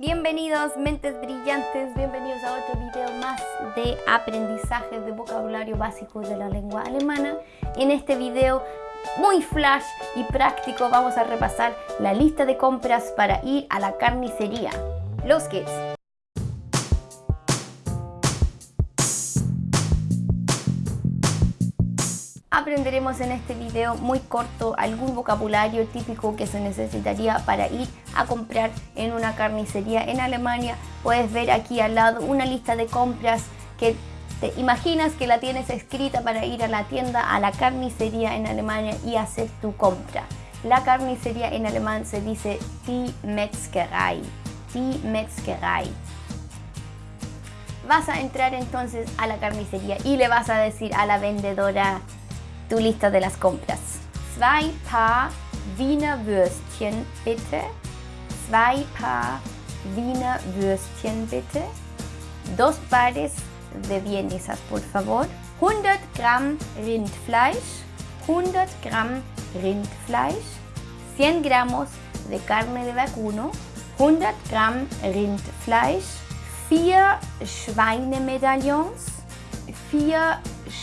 Bienvenidos mentes brillantes, bienvenidos a otro video más de aprendizaje de vocabulario básico de la lengua alemana. En este video muy flash y práctico vamos a repasar la lista de compras para ir a la carnicería. Los kids. Aprenderemos en este video muy corto algún vocabulario típico que se necesitaría para ir a comprar en una carnicería en Alemania. Puedes ver aquí al lado una lista de compras que te imaginas que la tienes escrita para ir a la tienda, a la carnicería en Alemania y hacer tu compra. La carnicería en alemán se dice die Metzgerei. Die Metzgerei. Vas a entrar entonces a la carnicería y le vas a decir a la vendedora tu lista de las compras. Zwei Paar Wiener Würstchen bitte. Zwei Paar Wiener Würstchen bitte. Dos pares de vienesas, por favor. 100 Gramm Rindfleisch. 100 Gramm Rindfleisch. 100 gramos de carne de vacuno. 100 Gramm Rindfleisch. 4 Schweinemedaillons. 4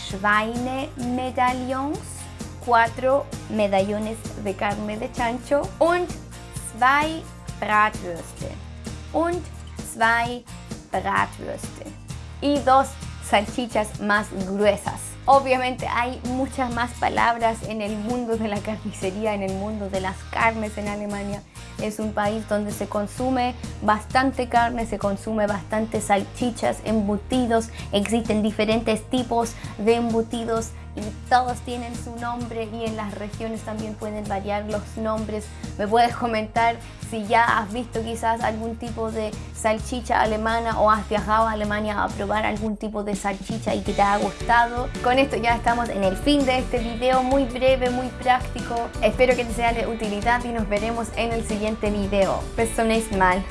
Schweinemedaillons, 4 medallones de carne de chancho und 2 Bratwürste und 2 Bratwürste y dos salchichas más gruesas. Obviamente hay muchas más palabras en el mundo de la carnicería, en el mundo de las carnes en Alemania. Es un país donde se consume bastante carne, se consume bastante salchichas, embutidos. Existen diferentes tipos de embutidos y todos tienen su nombre y en las regiones también pueden variar los nombres. Me puedes comentar si ya has visto quizás algún tipo de salchicha alemana o has viajado a Alemania a probar algún tipo de salchicha y que te ha gustado. Con esto ya estamos en el fin de este video muy breve, muy práctico. Espero que te sea de utilidad y nos veremos en el siguiente video. Bis zum nächsten Mal.